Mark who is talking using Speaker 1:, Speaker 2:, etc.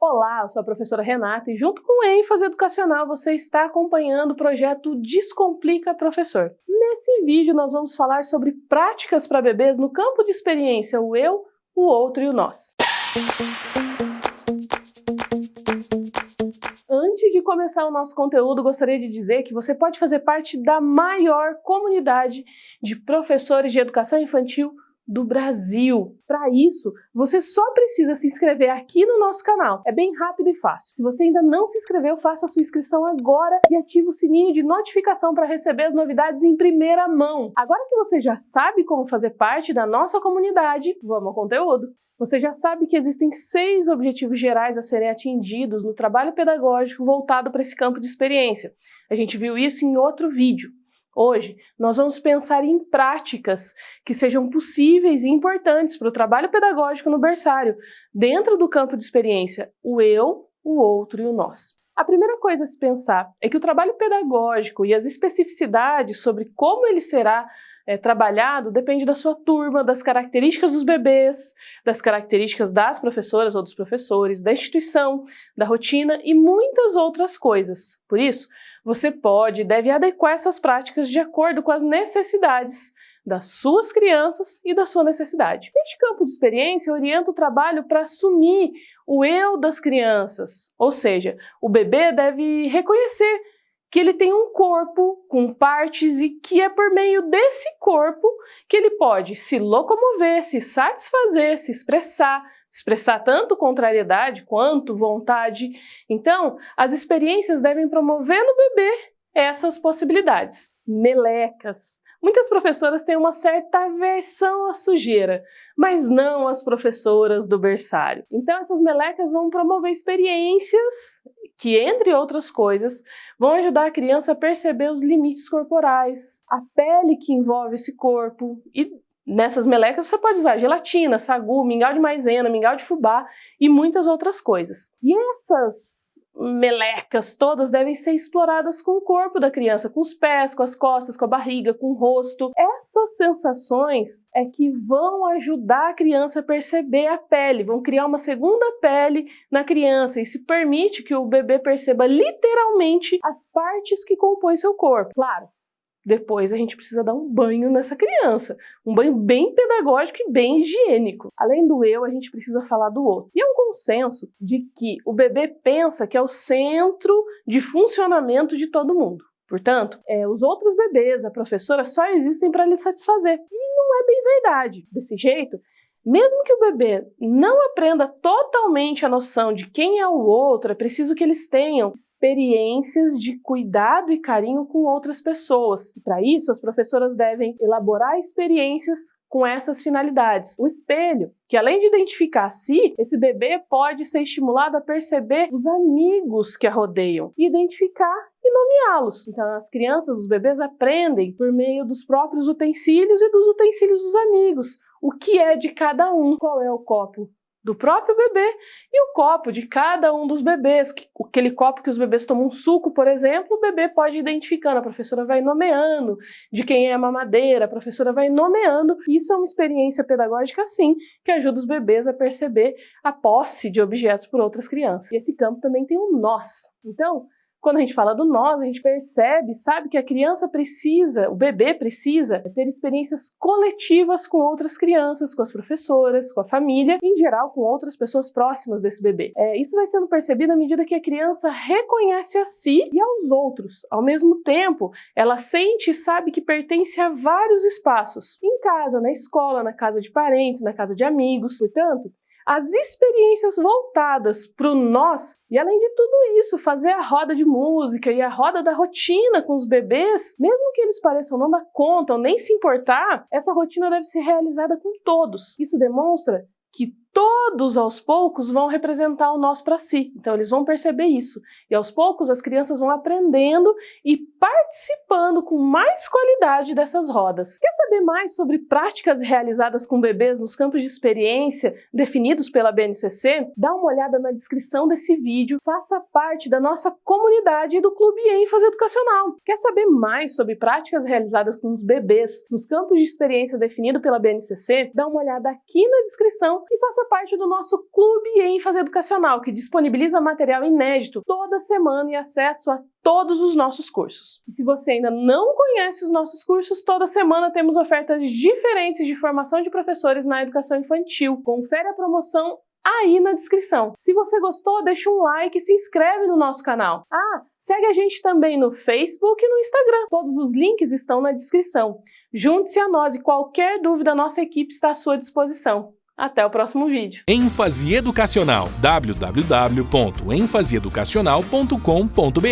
Speaker 1: Olá, eu sou a professora Renata e junto com o ênfase educacional você está acompanhando o projeto Descomplica Professor. Nesse vídeo nós vamos falar sobre práticas para bebês no campo de experiência o eu, o outro e o nós. Antes de começar o nosso conteúdo, gostaria de dizer que você pode fazer parte da maior comunidade de professores de educação infantil do Brasil. Para isso, você só precisa se inscrever aqui no nosso canal. É bem rápido e fácil. Se você ainda não se inscreveu, faça a sua inscrição agora e ative o sininho de notificação para receber as novidades em primeira mão. Agora que você já sabe como fazer parte da nossa comunidade, vamos ao conteúdo. Você já sabe que existem seis objetivos gerais a serem atingidos no trabalho pedagógico voltado para esse campo de experiência. A gente viu isso em outro vídeo. Hoje, nós vamos pensar em práticas que sejam possíveis e importantes para o trabalho pedagógico no berçário, dentro do campo de experiência, o eu, o outro e o nós. A primeira coisa a se pensar é que o trabalho pedagógico e as especificidades sobre como ele será é, trabalhado depende da sua turma, das características dos bebês, das características das professoras ou dos professores, da instituição, da rotina e muitas outras coisas. Por isso, você pode e deve adequar essas práticas de acordo com as necessidades das suas crianças e da sua necessidade. Este campo de experiência orienta o trabalho para assumir o eu das crianças, ou seja, o bebê deve reconhecer que ele tem um corpo com partes e que é por meio desse corpo que ele pode se locomover, se satisfazer, se expressar, expressar tanto contrariedade quanto vontade. Então, as experiências devem promover no bebê essas possibilidades. Melecas. Muitas professoras têm uma certa aversão à sujeira, mas não as professoras do berçário. Então essas melecas vão promover experiências que, entre outras coisas, vão ajudar a criança a perceber os limites corporais, a pele que envolve esse corpo e Nessas melecas você pode usar gelatina, sagu, mingau de maisena, mingau de fubá e muitas outras coisas. E essas melecas todas devem ser exploradas com o corpo da criança, com os pés, com as costas, com a barriga, com o rosto. Essas sensações é que vão ajudar a criança a perceber a pele, vão criar uma segunda pele na criança e se permite que o bebê perceba literalmente as partes que compõem seu corpo. Claro, depois a gente precisa dar um banho nessa criança, um banho bem pedagógico e bem higiênico. Além do eu, a gente precisa falar do outro. E é um consenso de que o bebê pensa que é o centro de funcionamento de todo mundo. Portanto, é, os outros bebês, a professora, só existem para lhe satisfazer. E não é bem verdade. Desse jeito, mesmo que o bebê não aprenda totalmente a noção de quem é o outro, é preciso que eles tenham experiências de cuidado e carinho com outras pessoas. Para isso, as professoras devem elaborar experiências com essas finalidades. O espelho, que além de identificar a si, esse bebê pode ser estimulado a perceber os amigos que a rodeiam identificar e nomeá-los. Então as crianças, os bebês aprendem por meio dos próprios utensílios e dos utensílios dos amigos o que é de cada um, qual é o copo do próprio bebê e o copo de cada um dos bebês. Aquele copo que os bebês tomam um suco, por exemplo, o bebê pode ir identificando, a professora vai nomeando de quem é a mamadeira, a professora vai nomeando. Isso é uma experiência pedagógica, sim, que ajuda os bebês a perceber a posse de objetos por outras crianças. E esse campo também tem um nós. Então, quando a gente fala do nós, a gente percebe, sabe, que a criança precisa, o bebê precisa ter experiências coletivas com outras crianças, com as professoras, com a família, em geral com outras pessoas próximas desse bebê. É, isso vai sendo percebido à medida que a criança reconhece a si e aos outros. Ao mesmo tempo, ela sente e sabe que pertence a vários espaços, em casa, na escola, na casa de parentes, na casa de amigos. Portanto, as experiências voltadas para o nós, e além de tudo isso, fazer a roda de música e a roda da rotina com os bebês, mesmo que eles pareçam não dar conta ou nem se importar, essa rotina deve ser realizada com todos. Isso demonstra que todos aos poucos vão representar o nós para si. Então eles vão perceber isso. E aos poucos as crianças vão aprendendo e participando com mais qualidade dessas rodas. Quer saber mais sobre práticas realizadas com bebês nos campos de experiência definidos pela BNCC? Dá uma olhada na descrição desse vídeo, faça parte da nossa comunidade e do Clube ênfase educacional. Quer saber mais sobre práticas realizadas com os bebês nos campos de experiência definido pela BNCC? Dá uma olhada aqui na descrição e faça parte do nosso Clube ênfase educacional, que disponibiliza material inédito toda semana e acesso a todos os nossos cursos. E se você ainda não conhece os nossos cursos, toda semana temos ofertas diferentes de formação de professores na educação infantil. Confere a promoção aí na descrição. Se você gostou, deixa um like e se inscreve no nosso canal. Ah, segue a gente também no Facebook e no Instagram. Todos os links estão na descrição. Junte-se a nós e qualquer dúvida, nossa equipe está à sua disposição. Até o próximo vídeo.
Speaker 2: ênfase educacional www.enfaseeducacional.com.br